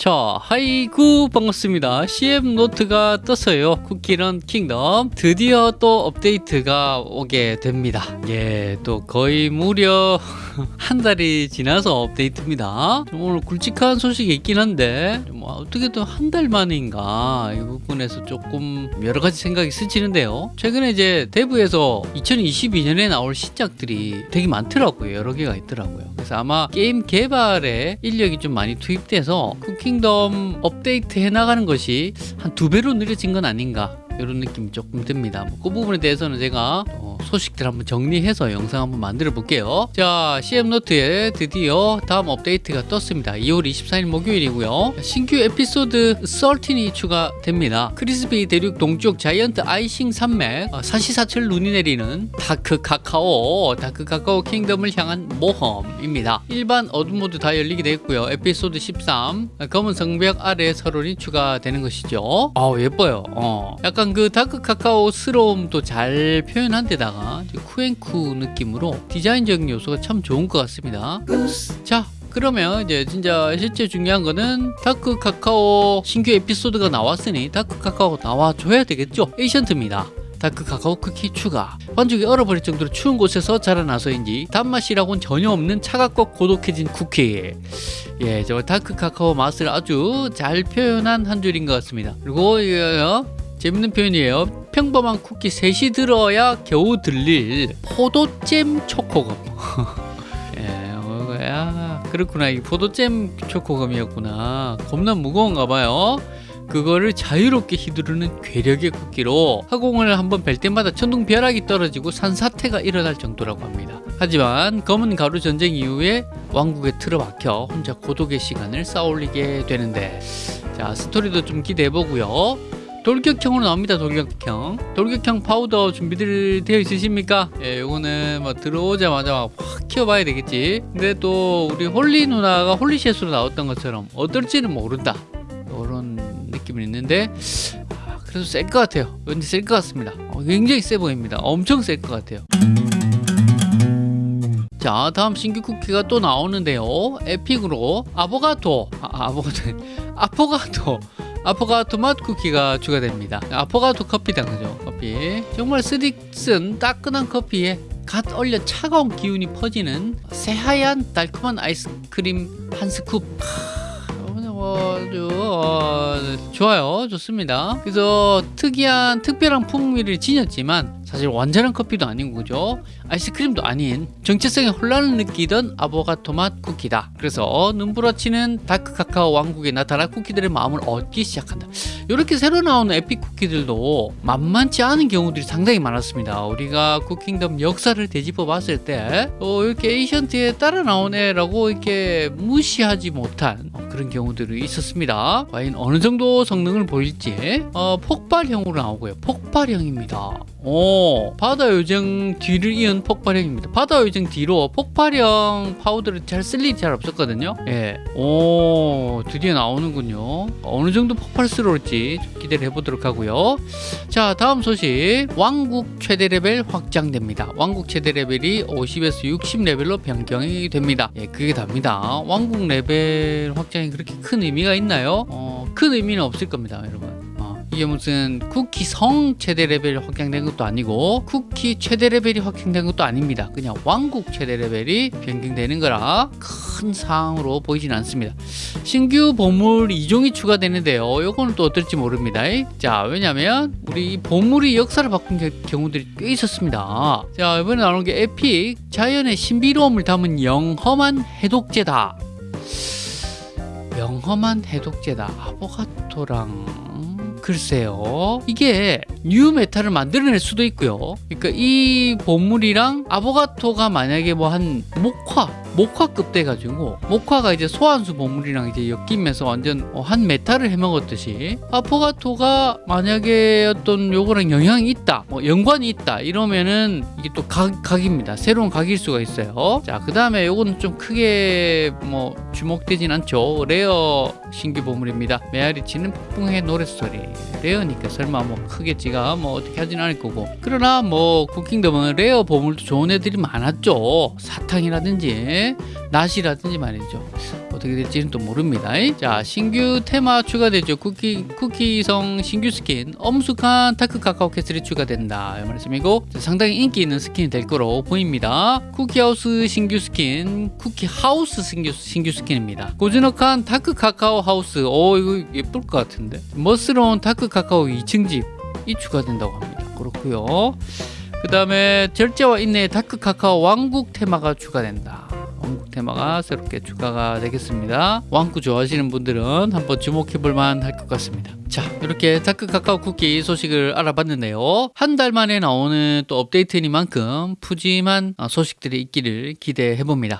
자, 하이구 반갑습니다. CM 노트가 떴어요. 쿠키런 킹덤. 드디어 또 업데이트가 오게 됩니다. 예, 또 거의 무려 한 달이 지나서 업데이트입니다. 좀 오늘 굵직한 소식이 있긴 한데, 뭐 어떻게든 한 달 만인가 이 부분에서 조금 여러 가지 생각이 스치는데요. 최근에 이제 데브에서 2022년에 나올 신작들이 되게 많더라고요. 여러 개가 있더라고요. 그래서 아마 게임 개발에 인력이 좀 많이 투입돼서 쿠킹덤 업데이트 해 나가는 것이 한 두 배로 느려진 건 아닌가 이런 느낌이 조금 듭니다. 뭐 그 부분에 대해서는 제가 어, 소식들 한번 정리해서 영상 한번 만들어 볼게요. 자, CM노트에 드디어 다음 업데이트가 떴습니다. 2월 24일 목요일이고요. 신규 에피소드 13이 추가됩니다. 크리스비 대륙 동쪽 자이언트 아이싱 산맥, 어, 사시사철 눈이 내리는 다크 카카오, 다크 카카오 킹덤을 향한 모험입니다. 일반 어둠 모드 다 열리게 됐고요. 에피소드 13, 검은 성벽 아래 서론이 추가되는 것이죠. 아 예뻐요. 어. 약간 그 다크 카카오스러움도 잘 표현한 데다 가 쿠앤쿠 느낌으로 디자인적인 요소가 참 좋은 것 같습니다. 자, 그러면 이제 진짜 실제 중요한 거는 다크 카카오 신규 에피소드가 나왔으니 다크 카카오 나와줘야 되겠죠? Ancient입니다. 다크 카카오 쿠키 추가 반죽이 얼어버릴 정도로 추운 곳에서 자라나서인지 단맛이라고는 전혀 없는 차갑고 고독해진 쿠키 예, 저 다크 카카오 맛을 아주 잘 표현한 한 줄인 것 같습니다 그리고 재밌는 표현이에요. 평범한 쿠키 셋이 들어야 겨우 들릴 포도잼 초코검 예, 어, 그렇구나. 이 포도잼 초코검이었구나. 겁나 무거운가 봐요. 그거를 자유롭게 휘두르는 괴력의 쿠키로 허공을 한번 벨 때마다 천둥 벼락이 떨어지고 산사태가 일어날 정도라고 합니다. 하지만 검은 가루 전쟁 이후에 왕국에 틀어박혀 혼자 고독의 시간을 쌓아올리게 되는데 자 스토리도 좀 기대해보고요. 돌격형으로 나옵니다 돌격형. 돌격형 파우더 준비들 되어 있으십니까? 예 요거는 뭐 들어오자마자 확 키워봐야 되겠지. 근데 또 우리 홀리 누나가 홀리셋으로 나왔던 것처럼 어떨지는 모른다. 요런 느낌이 있는데 아, 그래도 셀 것 같아요. 왠지 셀 것 같습니다. 어, 굉장히 세 보입니다. 엄청 셀 것 같아요. 자 다음 신규 쿠키가 또 나오는데요. epic으로 아보가토 아, 아보가토 아포가토 아포가토 맛 쿠키가 추가됩니다. 아포가토 커피다 그죠? 커피. 정말 쓰디쓴 따끈한 커피에 갓 얼려 차가운 기운이 퍼지는 새하얀 달콤한 아이스크림 한 scoop. 아주 어, 좋아요. 좋습니다. 그래서 특이한 특별한 풍미를 지녔지만 사실 완전한 커피도 아닌 거죠. 아이스크림도 아닌 정체성에 혼란을 느끼던 아보가토 맛 쿠키다. 그래서 눈보라 치는 다크 카카오 왕국에 나타난 쿠키들의 마음을 얻기 시작한다. 이렇게 새로 나오는 epic 쿠키들도 만만치 않은 경우들이 상당히 많았습니다. 우리가 쿠킹덤 역사를 되짚어 봤을 때 어, 이렇게 ancient에 따라 나온 애라고 이렇게 무시하지 못한 그런 경우들이 있었습니다. 과연 어느 정도 성능을 보일지 어, 폭발형으로 나오고요. 폭발형입니다. 오, 바다 요정 뒤를 이은 폭발형입니다. 바다 요정 뒤로 폭발형 파우더를 잘 쓸 일이 잘 없었거든요. 예. 오, 드디어 나오는군요. 어느 정도 폭발스러울지 기대를 해보도록 하고요. 자, 다음 소식. 왕국 최대 레벨 확장됩니다. 왕국 최대 레벨이 50에서 60 레벨로 변경이 됩니다. 예, 그게 답니다. 왕국 레벨 확장이 그렇게 큰 의미가 있나요? 어, 큰 의미는 없을 겁니다, 여러분. 이게 무슨 쿠키 성 최대 레벨이 확장된 것도 아니고 쿠키 최대 레벨이 확장된 것도 아닙니다. 그냥 왕국 최대 레벨이 변경되는 거라 큰 사항으로 보이진 않습니다. 신규 보물 2종이 추가되는데요. 요거는 또 어떨지 모릅니다. 자 왜냐면 우리 보물이 역사를 바꾼 경우들이 꽤 있었습니다. 자 이번에 나오는 게 에픽 자연의 신비로움을 담은 영험한 해독제다. 영험한 해독제다. 아보가토랑 글쎄요. 이게 new meta를 만들어낼 수도 있고요. 그러니까 이 보물이랑 아보가토가 만약에 뭐 한 목화 목화급 돼가지고 목화가 이제 소환수 보물이랑 이제 엮이면서 완전 어, 한 meta를 해먹었듯이 아포가토가 만약에 어떤 요거랑 영향이 있다 뭐 연관이 있다 이러면은 이게 또 각, 각입니다. 새로운 각일 수가 있어요. 자그 다음에 요거는 좀 크게 뭐 주목되진 않죠. rare 신규 보물입니다. 메아리 치는 폭풍의 노랫소리. rare니까 설마 뭐 크겠지 가 뭐 어떻게 하진 않을 거고 그러나 뭐 쿠킹덤은 rare 보물도 좋은 애들이 많았죠 사탕이라든지 낫이라든지 말이죠 어떻게 될지는 또 모릅니다. 자, 신규 테마 추가되죠. 쿠키 쿠키성 신규 스킨 엄숙한 다크 카카오 캐슬이 추가된다. 이 말씀이고 자, 상당히 인기 있는 스킨이 될 거로 보입니다. 쿠키하우스 신규 스킨, 쿠키하우스 신규 신규 스킨입니다. 고즈넉한 다크 카카오 하우스. 오 이거 예쁠 것 같은데. 멋스러운 다크 카카오 2층 집 이 추가된다고 합니다. 그렇고요. 그 다음에 절제와 인내의 다크 카카오 왕국 테마가 추가된다. 왕국 테마가 새롭게 추가가 되겠습니다. 왕국 좋아하시는 분들은 한번 주목해볼 만할 것 같습니다. 자, 이렇게 다크 카카오 쿠키 소식을 알아봤는데요. 한 달 만에 나오는 또 업데이트니만큼 푸짐한 어, 소식들이 있기를 기대해 봅니다.